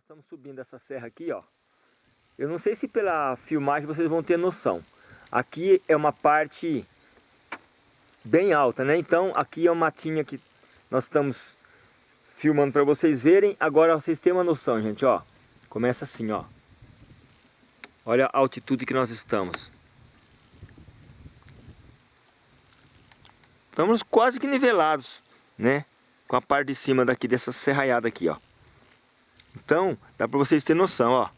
nós estamos subindo essa serra aqui, ó. Eu não sei se pela filmagem vocês vão ter noção. Aqui é uma parte bem alta, né? Então aqui é uma matinha que nós estamos filmando para vocês verem. Agora vocês têm uma noção, gente, ó. Começa assim, ó. Olha a altitude que nós estamos. Estamos quase que nivelados, né? Com a parte de cima daqui dessa serraiada aqui, ó. Então, dá para vocês terem noção, ó.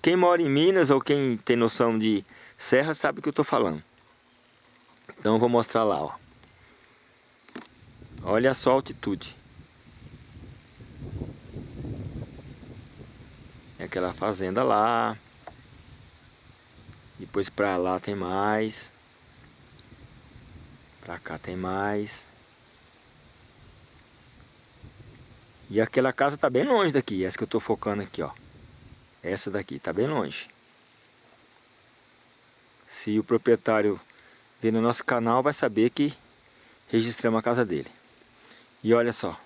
Quem mora em Minas ou quem tem noção de serra sabe o que eu estou falando. Então eu vou mostrar lá, ó. Olha só a altitude. É aquela fazenda lá. Depois pra lá tem mais. Pra cá tem mais. E aquela casa tá bem longe daqui, essa que eu tô focando aqui, ó. Essa daqui tá bem longe. Se o proprietário ver no nosso canal, vai saber que registramos a casa dele. E olha só.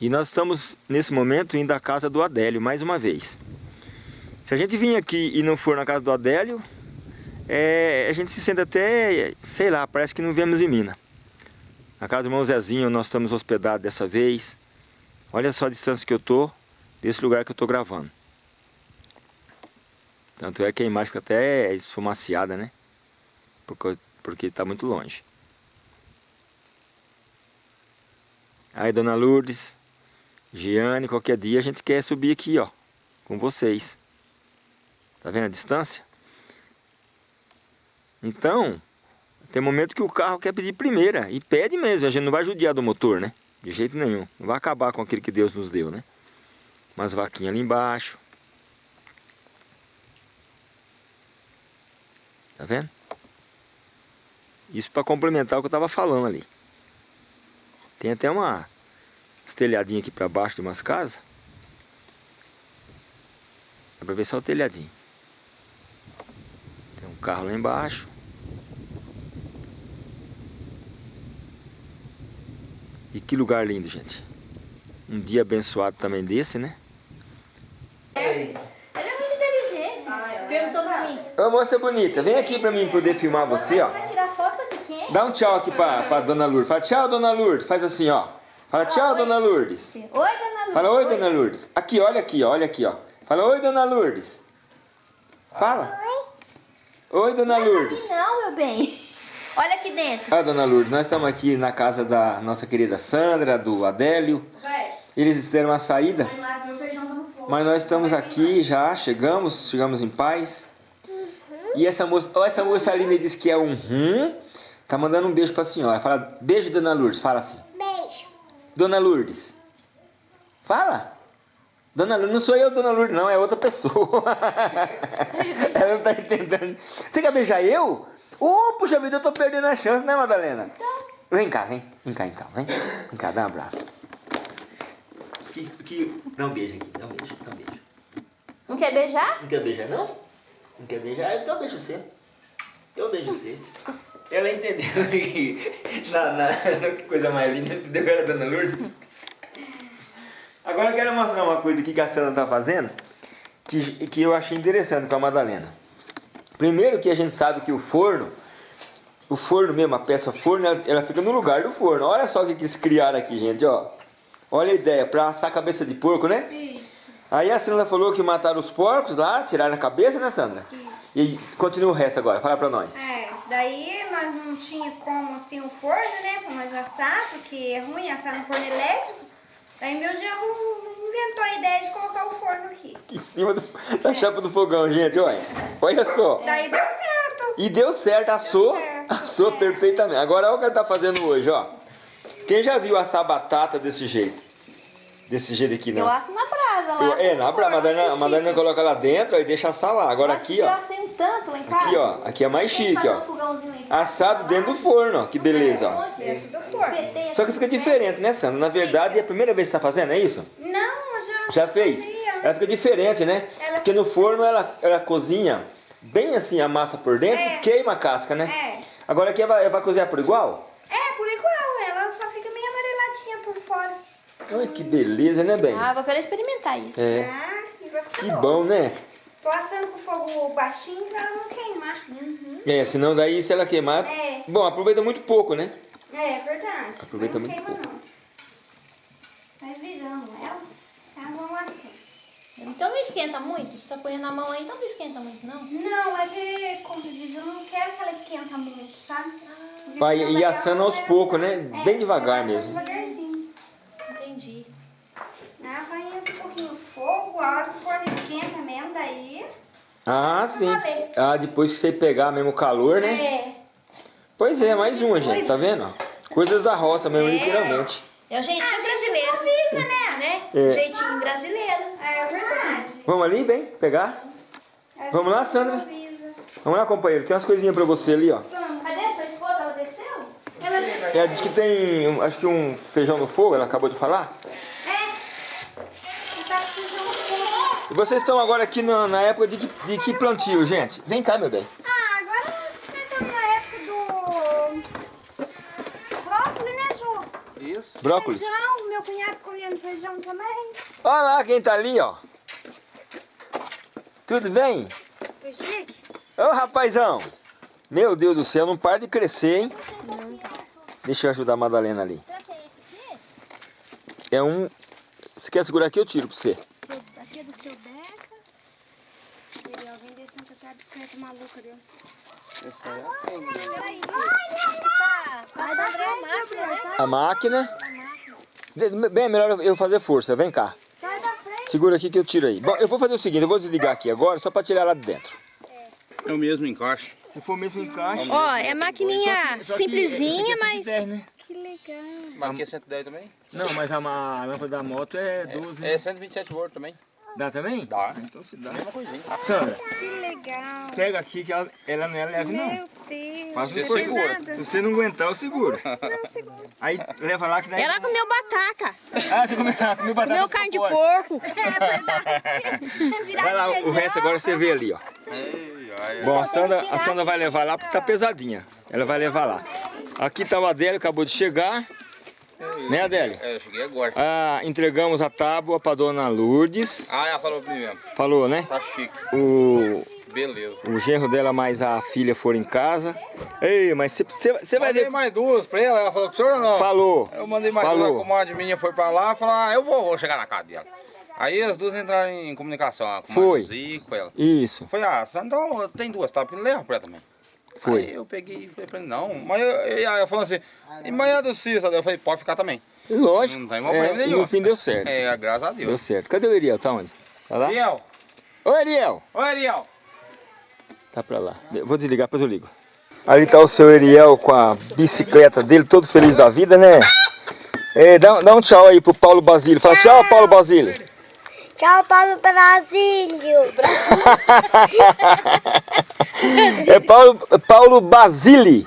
E nós estamos, nesse momento, indo à casa do Adélio, mais uma vez. Se a gente vir aqui e não for na casa do Adélio, é, a gente se sente até, sei lá, parece que não viemos em Minas. Na casa do irmão Zezinho nós estamos hospedados dessa vez. Olha só a distância que eu tô desse lugar que eu tô gravando. Tanto é que a imagem fica até esfumaciada, né? Porque, porque tá muito longe. Aí, Dona Lourdes, Giane, qualquer dia a gente quer subir aqui, ó, com vocês. Tá vendo a distância? Então, tem momento que o carro quer pedir primeira, e pede mesmo, a gente não vai judiar do motor, né? De jeito nenhum, não vai acabar com aquilo que Deus nos deu, né? Umas vaquinhas ali embaixo. Tá vendo? Isso para complementar o que eu estava falando ali. Tem até uma telhadinha aqui para baixo de umas casas. Dá para ver só o telhadinho. Tem um carro lá embaixo. Que lugar lindo, gente. Um dia abençoado também desse, né? Ela é muito inteligente. Perguntou pra mim. Ô moça bonita, vem aqui pra mim poder filmar você, ó. Vai tirar foto de quem? Dá um tchau aqui pra, pra dona Lourdes. Fala tchau, dona Lourdes. Faz assim, ó. Fala tchau, oi. dona Lourdes. Oi, dona Lourdes. Fala oi, dona Lourdes. Aqui, olha aqui, ó, olha aqui, ó. Fala oi, dona Lourdes. Fala. Oi. Oi, dona Não, Lourdes. Não, meu bem. Olha aqui dentro. Ah, dona Lourdes, nós estamos aqui na casa da nossa querida Sandra, do Adélio. Eles deram uma saída, mas nós estamos aqui já, chegamos, chegamos em paz. E essa moça, ó, essa moça linda disse que é um rum. Tá mandando um beijo pra senhora. Fala, beijo, dona Lourdes. Fala assim. Beijo. Dona Lourdes. Fala. Dona Lourdes, não sou eu, dona Lourdes, não, é outra pessoa. Ela não tá entendendo. Você quer beijar eu? Ô, oh, puxa vida, eu tô perdendo a chance, né, Madalena? Vem cá, vem. Vem cá, então, vem. Vem cá, dá um abraço. Que, que... Dá um beijo aqui, dá um beijo, dá um beijo. Não quer beijar? Não quer beijar, não? Não quer beijar? Então beijo você. Eu beijo você. Ela entendeu que na, na, que coisa mais linda, entendeu? Era a Dona Lourdes. Agora eu quero mostrar uma coisa aqui que a Sandra tá fazendo, que, que eu achei interessante com a Madalena. Primeiro que a gente sabe que o forno, o forno mesmo, a peça forno, ela, ela fica no lugar do forno. Olha só o que eles criaram aqui, gente, ó. Olha a ideia, para assar a cabeça de porco, né? Isso. Aí a Sandra falou que mataram os porcos lá, tiraram a cabeça, né, Sandra? Isso. E continua o resto agora, fala pra nós. É, daí nós não tinha como assim o forno, né, pra nós assar, porque é ruim assar no forno elétrico. Daí meu genro inventou a ideia de colocar o forno aqui. Em cima do, da chapa do fogão, gente, olha. Olha só. Daí deu certo. E deu certo, assou, Deu certo, assou é. perfeitamente. Agora olha o que ele tá fazendo hoje, ó. Quem já viu assar batata desse jeito? Desse jeito aqui, Eu não? asso na brasa lá. Eu- é, na brasa, a Madalena, a. Madalena coloca lá dentro e deixa assar lá. Agora Nossa, aqui, eu ó. um tanto lá em casa. Aqui, ó. Aqui é mais chique, ó. um. Assado dentro do forno, ó. Que beleza, ó. Onde? Dentro do forno. Espetei Só que fica né? diferente, né, Sandra? Na verdade, é a primeira vez que você tá fazendo, é isso? Já Já fez? Ela fica diferente, né? Ela Porque no forno ela, ela cozinha bem assim a massa por dentro É. e queima a casca, né? É. Agora aqui ela vai, ela vai cozinhar por igual? É, por igual, ela só fica meio amareladinha por fora. Olha que beleza, né, bem? Ah, vou querer experimentar isso. É. Ah, e vai ficar Que bom. bom, né? Tô assando com fogo baixinho pra ela não queimar. É, senão daí se ela queimar... É. Bom, aproveita muito pouco, né? É, verdade. Aproveita não muito queima não. Vai virando elas. Elas vão assim. Então não esquenta muito? Você tá ponhando na mão aí, então não esquenta muito, não? Não, é que, como tu diz, eu não quero que ela esquenta muito, sabe? Porque Vai ela assando aos poucos, né? Bem devagar mesmo. Devagarzinho. Entendi. Ah, vai indo um pouquinho o fogo, a hora que o forno esquenta mesmo, daí... Ah, sim. valer. Ah, depois que você pegar mesmo o calor, né? É. Pois é, mais uma, gente, tá vendo? Coisas da roça mesmo, É. literalmente. É o jeitinho A gente brasileiro. improvisa, né? Né? É. Jeitinho brasileiro. É verdade. Vamos ali, bem? Pegar? A Vamos lá, Sandra? improvisa. Vamos lá, companheiro. Tem umas coisinhas pra você ali, ó. Cadê sua esposa? Ela desceu? Ela desceu. Ela disse que tem, um- acho que um feijão no fogo, ela acabou de falar. É. Tá. E vocês estão agora aqui na, na época de que, de que plantio, gente? Vem cá, meu bem. Ah, agora nós estamos na época do... Brócolis, né, Ju? Isso. Brócolis. Feijão, meu cunhado comendo feijão também. Olha lá quem tá ali, ó. Tudo bem? Tô chique? Ô, rapazão. Meu Deus do céu, não para de crescer, hein? Deixa eu ajudar a Madalena ali. Será que é esse aqui? É um... Se quer segurar aqui, eu tiro pra você. Aqui é do seu Beca. Alguém descendo até a bicicleta maluca dele. Esse aí é né? Tá, tá a máquina? A máquina. Bem, é melhor eu fazer força. Vem cá. Segura aqui que eu tiro aí. Bom, eu vou fazer o seguinte, eu vou desligar aqui agora, só pra tirar lá de dentro. É o mesmo encaixe. Se for mesmo encaixe... Ó, é maquininha simplesinha, mas... né? Que legal. Mas aqui é 110 também? Não, mas a, a lâmpada da moto é 12. É 127 volts também. Dá também? Dá. Então se dá. Mesma coisinha. Sandra, Que legal. pega aqui que ela, ela não é leve não. Meu Deus. Mas Você segura. Se você não aguentar, eu seguro. Não, segura. Aí leva lá que daí... Ela comeu batata, Ah, você comeu, comeu batata comeu carne de porco. É verdade. Vai lá, o resto agora você vê ali, ó. Ei, Bom, a Sandra, a Sandra vai levar lá porque tá pesadinha. Ela vai levar lá. Aqui tá o Adélio, acabou de chegar. Né, Adélio? É, eu cheguei agora. Ah, entregamos a tábua pra dona Lourdes. Ah, ela falou pra mim mesmo. Falou, né? Tá chique. O, Beleza. o genro dela mais a filha foram em casa. Ei, mas você vai Mandei ver. mais duas pra ela, ela falou pro senhor ou não? Falou. Eu mandei mais duas, a Falou. comadre minha foi pra lá, falou, ah, eu vou, vou chegar na casa dela. Aí as duas entraram em comunicação, comadre Foi. Zico, com ela. Isso, Foi, ah, então tem duas, tá? Porque leva pra ela também. Foi. Aí eu peguei e falei pra ele, não, mas eu, eu, ela falou assim, e manhã do Cícero? Eu falei, pode ficar também. Lógico. Não tem problema É, nenhum. no fim deu certo. É, graças a Deu Deus. certo. Cadê o Ariel? Tá onde? Tá lá? Ariel, Ô, Ariel! oi Ariel. Tá pra lá. Eu vou desligar, depois eu ligo. Ali tá o seu Ariel com a bicicleta dele, todo feliz da vida, né? É, dá, dá um tchau aí pro Paulo Basílio. Fala tchau, Paulo Basílio. Tchau, Paulo Brasílio. É Paulo, Paulo na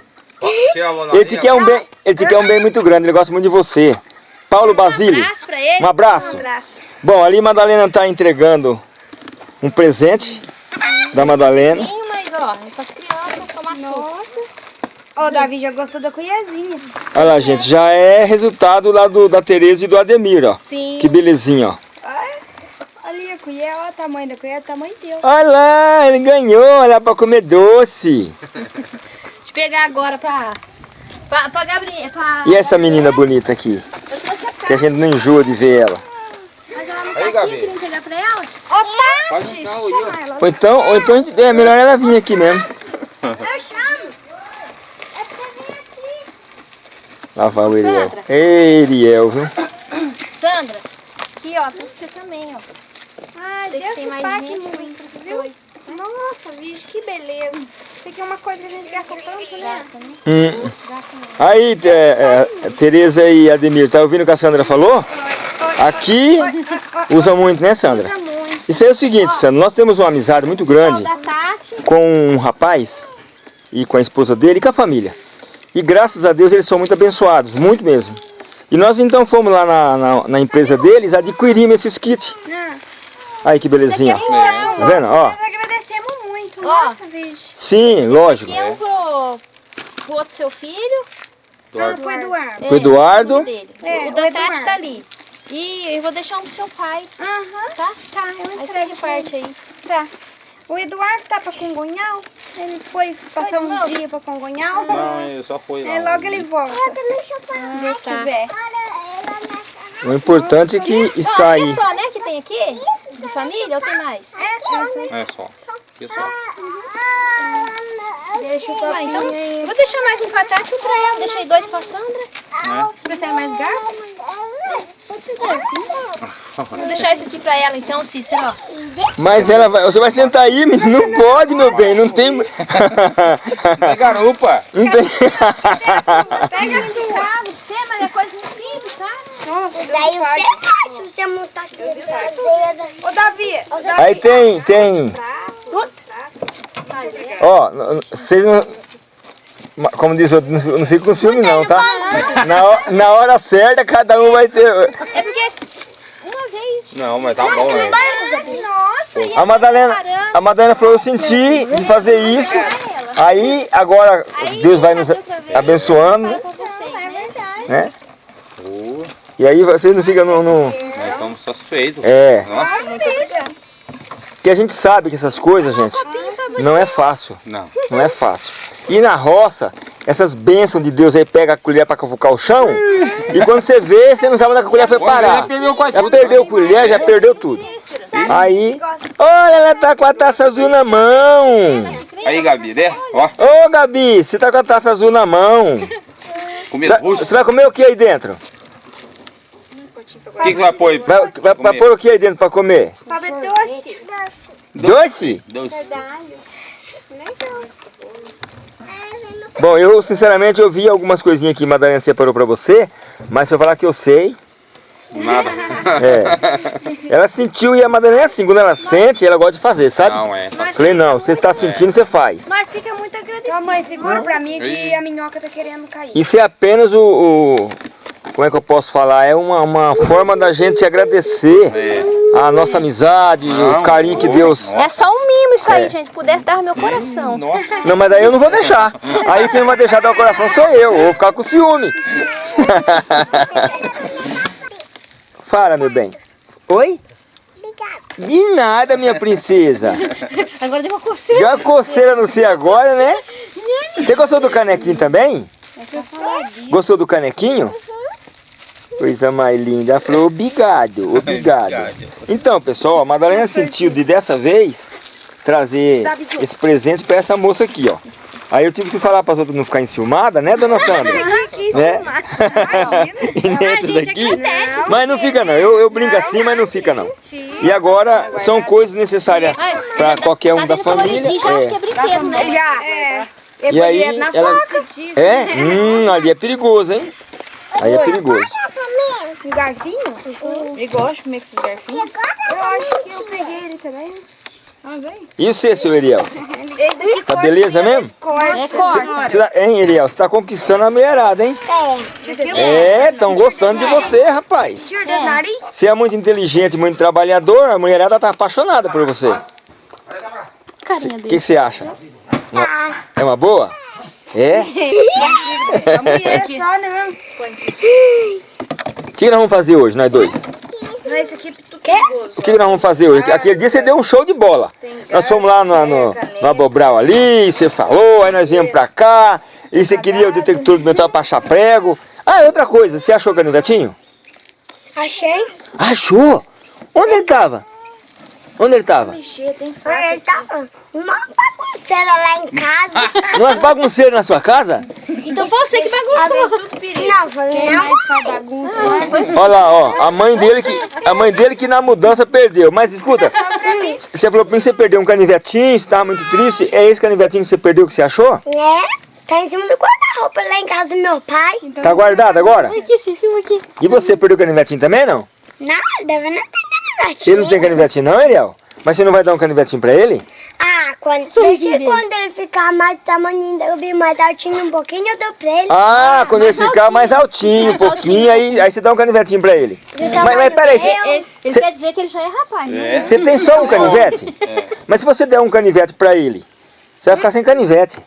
Ele te quer um bem, ele te quer um bem muito grande, ele gosta muito de você. Paulo Basílio. Um abraço pra ele. Um abraço. Um abraço. Bom, ali Madalena tá entregando um presente da Madalena. Sim, mas ó, é pras crianças tomar suco. Nossa. Ó, o Davi já gostou da colherzinha. Olha lá, gente, já é resultado lá do, da Tereza e do Ademir, ó. Sim. Que belezinha, ó. Olha ali a colher, olha o tamanho da colher, o tamanho teu. Olha lá, ele ganhou, olha pra comer doce. Deixa eu pegar agora pra... Pra, pra Gabriela, pra... E essa menina bonita aqui, Eu trouxe a que a gente não enjoa de ver ela. Mas ela não tá Aí, aqui, Gabi. eu queria entregar pra ela. Ô, carro chama ela. Ou então, ou então a gente- é melhor ela vir aqui mesmo. Eu chamo. É pra vir aqui. Lá vai o. Ei, Ariel, viu? Sandra, aqui ó, trouxe pra você também, ó. Ai, Sei que Deus tem que mais pague gente, muito, viu? Nossa, bicho, que beleza. Isso aqui é uma coisa que a gente gasta tanto, né? Né? Hum. Aí, é, é, Tereza e Ademir, tá ouvindo o que a Sandra falou? Aqui usa muito, né, Sandra? Usa muito. Isso aí é o seguinte, Sandra, nós temos uma amizade muito grande com um rapaz e com a esposa dele e com a família. E graças a Deus eles são muito abençoados, muito mesmo. E nós então fomos lá na, na, na empresa deles, adquirimos esses kits. Ah, Aí que belezinha, ó. Então, Tá vendo? Ó. nós agradecemos muito. Ó. Nossa, bicho. Sim, lógico. Aqui é um pro, pro outro seu filho. Ah, pro Eduardo. Pro Eduardo. Dele. É, o o da Eduardo. Tati tá ali. E eu vou deixar um pro seu pai, Aham. tá? Tá, eu entrego reparte aí. Tá. O Eduardo tá pra Congonhal. Ele foi passar uns novo? dias pra Congonhal. Não, ele só foi lá. É, logo ele volta. Ah, Deus tá. quiser. O importante é que está que aí. é só, né, que tem aqui? De família ou tem mais? É só, né? É só. Deixa o Ah, então, eu vou deixar mais um pra Tati e um pra ela. Deixei dois pra Sandra. né? Prefere mais garfo? Pode ser garfinho. Vou deixar isso aqui pra ela então, Cícero, ó. Mas ela vai. Você vai sentar aí, menino? Não pode, meu bem. Não tem. É garupa. Não tem. Pega a sua. Você, mas é coisa simples, tá? Nossa, Daí Deus pai. você faz, se você montar aqui. Ô, Davi. Ô, Davi. Aí tem, tem. Ó, vocês não. Como diz o outro, não não fica com ciúme não, tá? Na, ho- na hora certa, cada um vai ter. É porque uma vez. Não, mas tá bom, né? Nossa, A Madalena, a Madalena falou, eu senti de fazer isso. Aí, agora, Deus vai nos abençoando, vocês, né? né? E aí vocês não ficam no... no- Nós estamos satisfeitos. É, Nossa, porque a gente sabe que essas coisas, gente, não é fácil. não. Não é fácil. E na roça, essas bênçãos de Deus aí pega a colher para cavucar o chão. E quando você vê, você não sabe onde a colher foi parar. já perdeu Já tudo. perdeu a colher, já perdeu tudo. Aí, olha, ela tá com a taça azul na mão. Aí, Gabi, né? Ó, Ô, Gabi, você tá com a taça azul na mão. comer Você você vai comer o que aí dentro? O que, que vai pôr? Vai, vai, vai pôr o que aí dentro para comer? Pablo doce. Doce? Dois. Bom, eu sinceramente eu vi algumas coisinhas que a Madalena separou pra você, mas se eu falar que eu sei, Nada. é. Ela sentiu e a Madalena é assim, quando ela sente, ela gosta de fazer, sabe? Não, é. Falei, não, você está sentindo, você faz. Nós fica muito agradecidos. mãe, segura pra mim que a minhoca tá querendo cair. Isso é apenas o, o- como é que eu posso falar? É uma, uma forma da gente agradecer a nossa amizade, o Não, carinho que Deus... É só um mimo isso aí, gente. Se puder dar no meu coração. Nossa. Não, mas daí eu não vou deixar. Aí quem não vai deixar dar o coração sou eu, eu vou ficar com ciúme. Fala, meu bem. Oi? De nada, minha princesa. Agora deu uma coceira. Deu uma coceira no você agora, né? Você gostou do canequinho também? Gostou do canequinho? Coisa mais linda. Ela falou, obrigado, obrigado. Então, pessoal, a Madalena sentiu de dessa vez trazer esse presente para essa moça aqui, ó. Aí eu tive que falar para as outras não ficarem enciumadas, né, dona Sandra? né? e nesse daqui, mas não fica não, eu, eu brinco assim, mas não fica não. E agora são coisas necessárias para qualquer um da família. Já acho que é É. brinquedo, né? É. E aí, ela-. É? Hum, ali é perigoso, hein? Aí é perigoso. Um garfinho? Ele gosta de comer com esses garfinhos? Eu acho que eu peguei ele também. Ah, vem. E você, seu daqui Tá corta beleza mesmo? Corta. É corte. Você tá- hein, Eriel? Você tá conquistando a mulherada, hein? É, estão gostando de você, rapaz. Nariz. Você é muito inteligente, muito trabalhar, a mulherada tá apaixonada por você. O que, você acha? Uma- É uma boa? É? Essa mulher só, né? O que nós vamos fazer hoje, nós dois? Esse aqui é tudo perigoso. O que nós vamos fazer hoje? Aquele dia você deu um show de bola. Nós fomos lá no, no, no Abobral ali, você falou, aí nós viemos pra cá, e você queria o detector do metal pra achar prego. Ah, outra coisa, você achou o canivetinho? Achei. Achou? Onde ele tava? Onde ele tava? Mexer, tem Ele faca. tava uma bagunceira lá em casa. Numas bagunceiras na sua casa? Então foi você que bagunçou. Tudo perigo. Não, falei, não. Bagunça. Olha lá, ó, a mãe dele que, a mãe dele que na mudança perdeu. Mas escuta, você falou pra mim que você perdeu um canivetinho, você tava muito triste. É esse canivetinho que você perdeu que você achou? É, tá em cima do guarda-roupa lá em casa do meu pai. Tá guardado agora? Aqui, esse filme aqui. E você perdeu o canivetinho também, não? Nada, não tem Ele não tem canivetinho não, Ariel? Mas você não vai dar um canivetinho pra ele? Ah, quando, deixa, quando ele ficar mais tamanho, eu vi mais altinho um pouquinho, eu dou pra ele. Ah, quando ele ficar altinho. mais altinho, um pouquinho, aí, aí você dá um canivetinho pra ele. Mas, mas peraí, você, Ele, ele Cê- quer dizer que ele já é rapaz, né? É. você tem só um canivete? Mas se você der um canivete pra ele, você vai ficar sem canivete.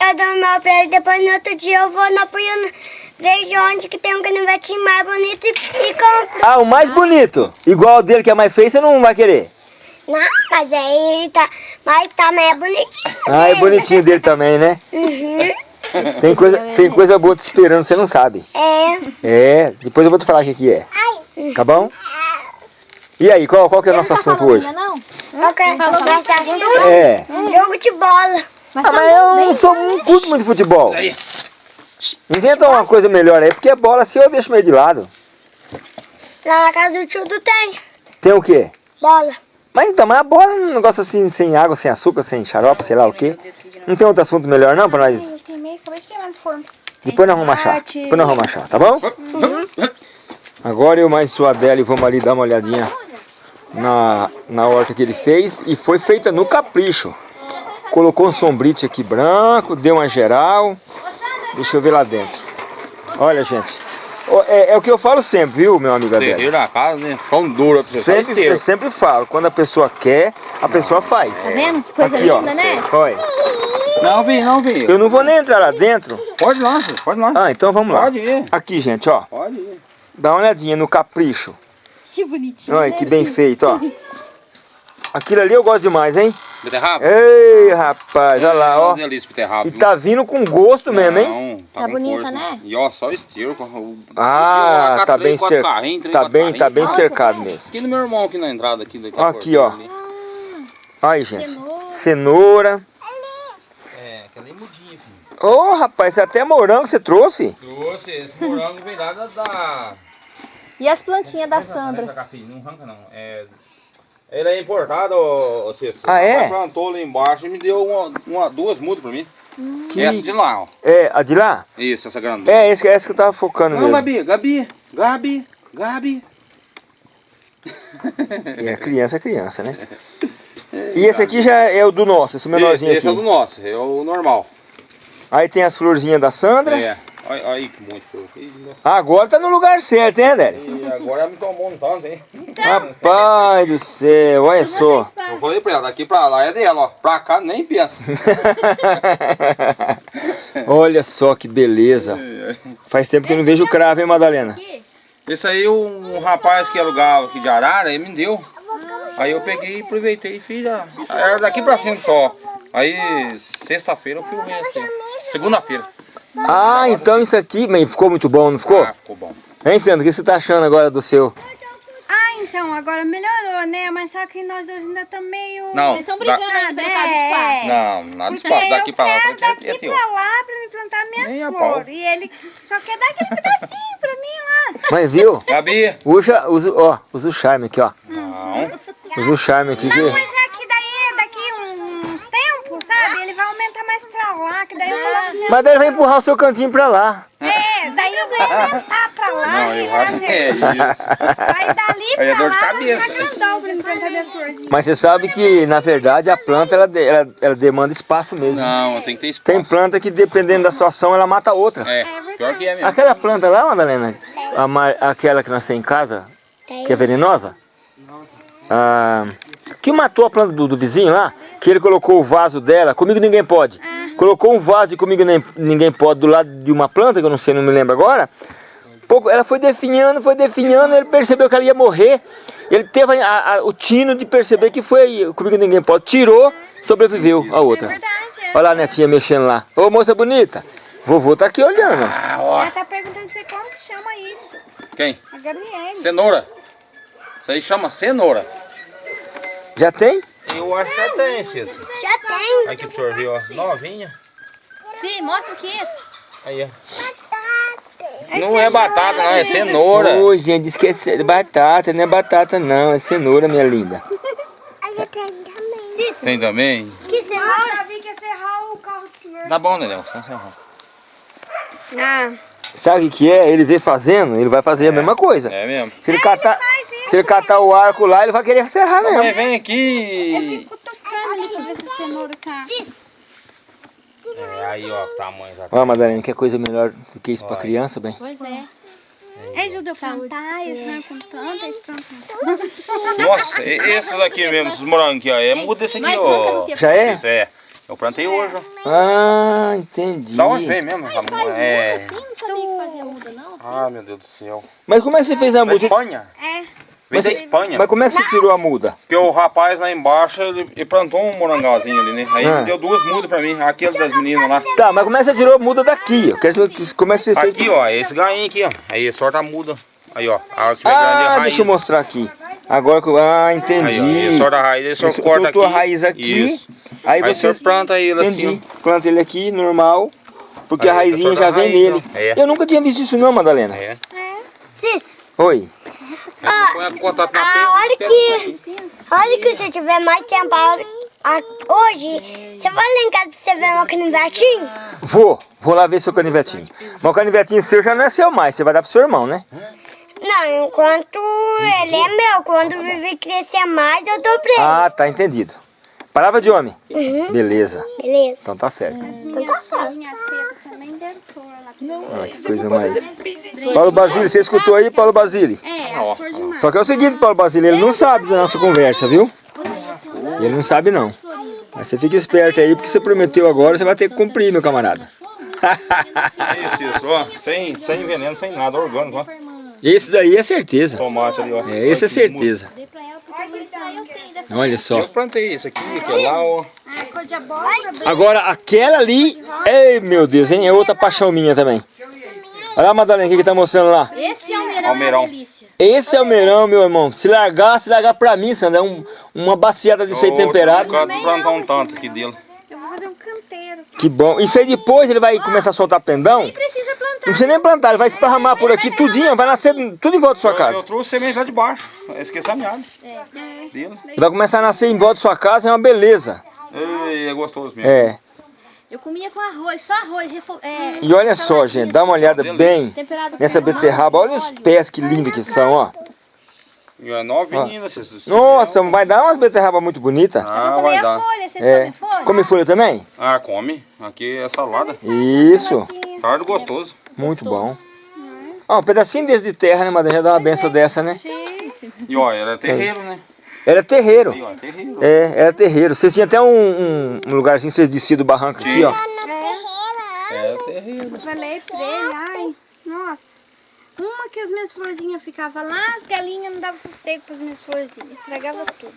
Eu dou meu pra ele, depois no outro dia eu vou na Puiana, vejo onde que tem um canivetinho mais bonito e, e compro. Ah, o mais bonito. Igual o dele que é mais feio, você não vai querer. Não, mas aí ele tá, mas também é bonitinho. Ah, é bonitinho dele também, né? Uhum. Tem coisa, tem coisa boa te esperando, você não sabe. É. É, depois eu vou te falar o que, que é. Tá bom? E aí, qual, qual que é o nosso assunto hoje? Ainda não? Eu quero conversar assunto. É. Jogo de bola. Mas Ah, tá mas eu não sou não curto muito de futebol. Inventa uma coisa melhor aí, porque a bola assim eu deixo meio de lado. Lá na casa do tio do tem. Tem o quê? Bola. Mas então, mas a bola é um negócio assim, sem água, sem açúcar, sem xarope, sei lá o quê. Não tem outro assunto melhor não pra nós? Depois nós vamos achar. Depois nós vamos achar, tá bom? Agora eu mais sua Adele vamos ali dar uma olhadinha na, na horta que ele fez. E foi feita no capricho. Colocou um sombrite aqui branco, deu uma geral. Deixa eu ver lá dentro. Olha, gente. Ó, É, é o que eu falo sempre, viu, meu amigo Adele? Terreiro na casa, né? Pão duro, Sempre, eu sempre falo, quando a pessoa quer, a pessoa faz. Tá vendo? Que coisa Aqui, ó. linda, né? Olha, Não, vem, não, vem. eu não vou nem entrar lá dentro. Pode ir lá, pode ir lá. Ah, então vamos lá. Pode ir, Aqui, gente, ó. pode ir. Dá uma olhadinha no capricho. Que bonitinho. Olha né? que bem feito, ó. Aquilo ali eu gosto demais, hein? Beterraba? Ei, rapaz, olha lá, ó. Uma delícia, beterraba. E tá vindo com gosto mesmo, hein? Tá com bonita, força. né? E ó, só esterco. o- Ah, eu tá três, bem estercado. Tá bem, tá bem estercado mesmo. Aqui no meu irmão, aqui na entrada. Aqui, daqui Aqui, ó. Ali. Aí, gente. Cenoura. É, aquela é mudinha, filho. Ô, rapaz, isso é até morango você trouxe? Trouxe, esse morango vem lá da... E as plantinhas da Sandra? Não arranca não. É... Ele é importado, ô, Cícero. Ah, é? Plantou lá embaixo e me deu uma, uma- duas mudas pra mim. Que- Essa de lá, ó. É, a de lá? Isso, essa grande. É, esse, essa que eu tava focando Não, mesmo. Gabi, Gabi, Gabi, Gabi. É, criança é criança, né? E esse aqui já é o do nosso, esse menorzinho esse, esse é o aqui. do nosso, é o normal. Aí tem as florzinhas da Sandra. É. Olha aí que monte. Agora tá no lugar certo, hein, Adélio? Agora me tomou um tanto, hein? Rapaz do céu, olha só. Eu falei pra ela, daqui pra lá é dela, ó. Pra cá nem pensa. olha só que beleza. Faz tempo que eu não vejo cravo, hein, Madalena? Esse aí um rapaz que alugava aqui de Arara, ele me deu. Aí eu peguei, aproveitei e fiz a. Era daqui pra cima só. Aí sexta-feira eu filmei aqui. Segunda-feira. Ah, então isso aqui, mas ficou muito bom, não ficou? Ah, ficou bom. Hein, Sandra, o que você tá achando agora do seu? Ah, então, agora melhorou, né? Mas só que nós dois ainda estamos meio... Não, Vocês estão brigando aí pelo É. do espaço. Não, nada de espaço. Daqui eu pra lá, quero daqui é, é daqui teu. pra lá pra me plantar minhas pau. flores. E ele só quer dar aquele pedacinho pra mim lá. Mas viu? Gabi! Usa, usa, ó, usa o charme aqui, ó. Não. Usa o charme aqui. Não, Que... mas é que daí, daqui uns tempos, sabe? Ele vai aumentar mais pra lá, que daí eu. Mas daí ele vai empurrar o seu cantinho pra lá. É, daí eu vou aumentar pra lá Não, e que é trazer. isso. Aí dali é pra de lá vai ficar grandão pra plantar minhas florzinhas. Mas você sabe que, na verdade, a planta, ela, ela, ela demanda espaço mesmo. Não, tem que ter espaço. Tem planta que, dependendo da situação, ela mata outra. É, pior que é mesmo. Aquela planta lá, Madalena, a mar- aquela que nós temos em casa, que é venenosa, ah, que matou a planta do, do vizinho lá, que ele colocou o vaso dela, comigo ninguém pode. Colocou um vaso e comigo nem- ninguém pode do lado de uma planta, que eu não sei, não me lembro agora. Pouco, ela foi definhando, foi definhando, ele percebeu que ela ia morrer. Ele teve a- a- o tino de perceber que foi comigo ninguém pode. Tirou, sobreviveu a outra. Verdade, é. Olha lá a netinha mexendo lá. Ô moça bonita, vovô tá aqui olhando. Ah, ó. Ela tá perguntando pra você como que chama isso. Quem? A Gabriele. Cenoura. Isso aí chama cenoura. Já tem? Eu acho que já tem, Cícero. Já tem. Aqui pro senhor ver, ó. Novinha. Sim, mostra aqui. Aí, ó. Não é batata, não, é cenoura. Ô, gente, disse que é ce- batata, não é batata não, é cenoura, minha linda. Já tem também. Tem também? Que Ah, cenoura? Davi quer serrar o carro do senhor. Tá bom, Nenel. Só encerrar. Ah, Sabe o que é? Ele vê fazendo, ele vai fazer a mesma coisa. É mesmo. Se ele catar, faz isso, se ele catar o arco lá, ele vai querer serrar mesmo. vem aqui. fico tocando ali pra ver se a cenoura tá... É, aí, ó, o tamanho já. Ó, Madalena, quer coisa melhor do que isso pra criança, bem? Pois é. É, ajuda eu plantar, eles vão com tanto, eles plantam tanto. Nossa, esses aqui mesmo, esses morangos aqui, ó. É muda esse aqui, ó. Já é? Isso é. Eu plantei hoje. ó. Ah, entendi. Da onde veio mesmo? essa muda? É. Assim, não sabia que fazia muda, não. Ah, meu Deus do céu. Mas como é que você fez a Da muda? Espanha? É. Da Mas- Espanha. Mas como é que você tirou a muda? Porque o rapaz lá embaixo, ele, ele plantou um morangalzinho ali, né? Aí Ah. ele deu duas mudas pra mim, aquele das meninas lá. Tá, mas como é que você tirou a muda daqui? Eu quero saber que- como é que você fez. Aqui, ó, esse gainho aqui, ó. Aí sorta a muda. Aí, ó. A hora que é a Ah, raiz. deixa eu mostrar aqui. Agora que eu. Ah, Aí, ó, entendi. ele sorta a raiz, ele só Você corta soltou aqui. a raiz aqui. Isso. Aí Aí você. planta ele Entendi. assim, Planta ele aqui, normal. Porque Aí, a raizinha já a vem raiz, nele. É. Eu nunca tinha visto isso não, Madalena. É. Oi. Você põe o contato na A pedra, hora espeta um que, pouquinho. a hora que você tiver mais tempo, a a- hoje, você vai lá em casa pra você ver meu canivetinho? Vou, vou lá ver seu canivetinho. Mas o canivetinho seu já não é seu mais, você vai dar pro seu irmão, né? Não, enquanto ele é meu, quando o Vivi crescer mais, eu dou pra ele. Ah, tá entendido. Palavra de homem. Uhum. Beleza. Beleza. Então tá certo. Minhas folhinhas secas lá pra você. Olha que coisa mais. Paulo Basílio, você escutou aí, Paulo Basílio? É, as. Só que é o seguinte, Paulo Basílio, ele não sabe da nossa conversa, viu? Ele não sabe não. Mas você fica esperto aí, porque você prometeu agora, você vai ter que cumprir, meu camarada. Isso, isso, ó. Sem, sem veneno, sem nada, orgânico, ó. Esse daí é certeza. Tomate ali, ó. É, esse é certeza. Olha só. Eu plantei isso aqui, aquele lá, ó. De abóbora, Agora, aquela ali, ei meu Deus, hein? É outra paixão minha também. Olha a Madalena, o que que tá mostrando lá? Esse almeirão, Almeirão. é uma delícia. Esse é o meirão, meu irmão. Se largar, se largar pra mim, Sandra, é um, uma baciada disso aí Ô, temperado. Eu quero plantar um tanto aqui dele. eu vou fazer um canteiro. Que bom. Isso aí depois ele vai começar a soltar pendão. Não Precisa plantar. precisa nem plantar, ele vai esparramar por aqui tudinho, vai nascer tudo em volta da sua Eu, casa. eu trouxe semente lá de baixo. Eu esqueci a meada. Dele. Ele vai começar a nascer em volta da sua casa, é uma beleza. Ei, é gostoso mesmo. É. Eu comia com arroz, só arroz. É, E olha só, gente, dá uma olhada bem temperado com nessa beterraba. Olha os pés que lindos que são, ó. E é novinha, vocês. Nossa, vai dar umas beterrabas muito bonitas. Ah, Eu vai dar. folha, vocês É. comem folha? Come folha também? Ah, come. Aqui é salada. Isso. Tarde gostoso. Muito bom. Ó, um pedacinho desse de terra, né, Madalena? Já dá uma benção dessa, né? E ó, era terreiro, né? Era terreiro. Aí, ó, terreiro. É, era terreiro. Vocês tinham até um, um, um lugarzinho, vocês desciam do barranco aqui, ó. Era terreiro. Eu falei pra ele, ai, nossa. Uma que as minhas florzinhas ficavam lá, as galinhas não davam sossego pras minhas florzinhas, estragava tudo.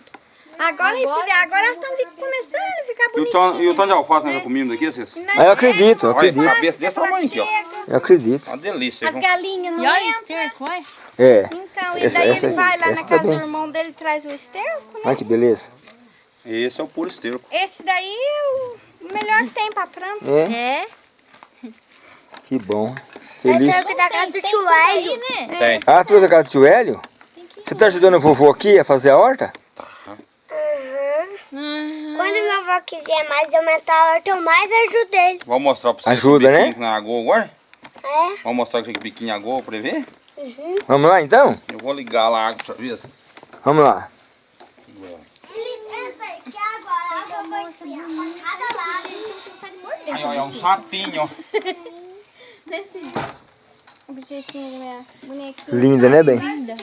Agora, agora, agora elas estão começando a ficar o, bonitinhas. e o tanto de alface nós já comemos daqui, vocês? Ah, eu acredito, eu Olha, acredito. cabeça desse tamanho aqui, ó. Eu acredito. Uma delícia, As galinhas não E olha entram. esterco, olha. É. Então, e Essa- daí essa- ele vai lá na tá casa do bem. irmão dele e traz o esterco, né? Olha que beleza. Esse é o puro esterco. Esse daí é o melhor que tem pra planta. É, É. que bom. Feliz. tenho que dar casa do tio Hélio. né? Tem. Ah, trouxe a casa do tio Hélio? Você tá ajudando o vovô aqui a fazer a horta? Quando meu avó quiser mais aumentar a horta, eu mais ajudo ele. Vou mostrar pra vocês Ajuda, o né? biquinho na água agora. É? Vamos mostrar o biquinho na água pra ver. Vamos lá então? Eu vou ligar lá a água pra ver. Vamos lá. Aí, ó, é um sapinho. Linda, né, bem? Linda.